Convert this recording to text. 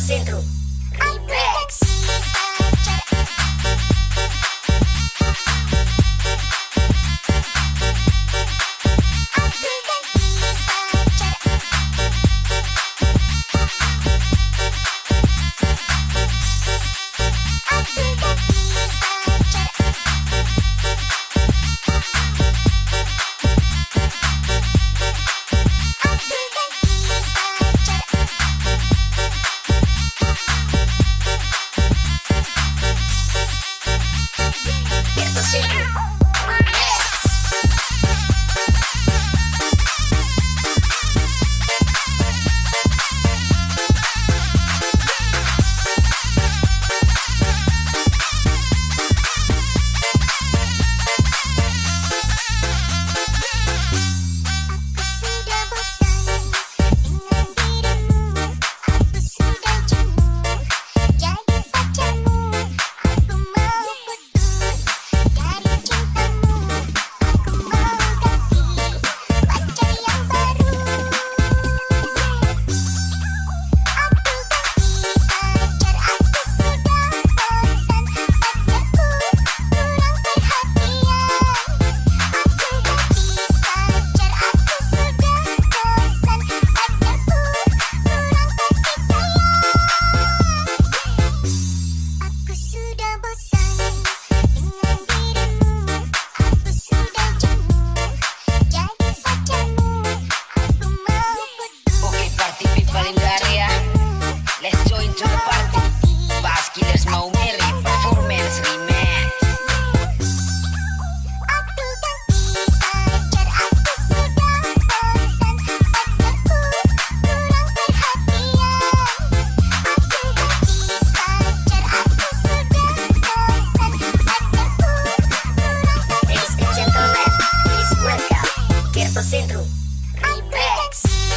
Centro. Mix.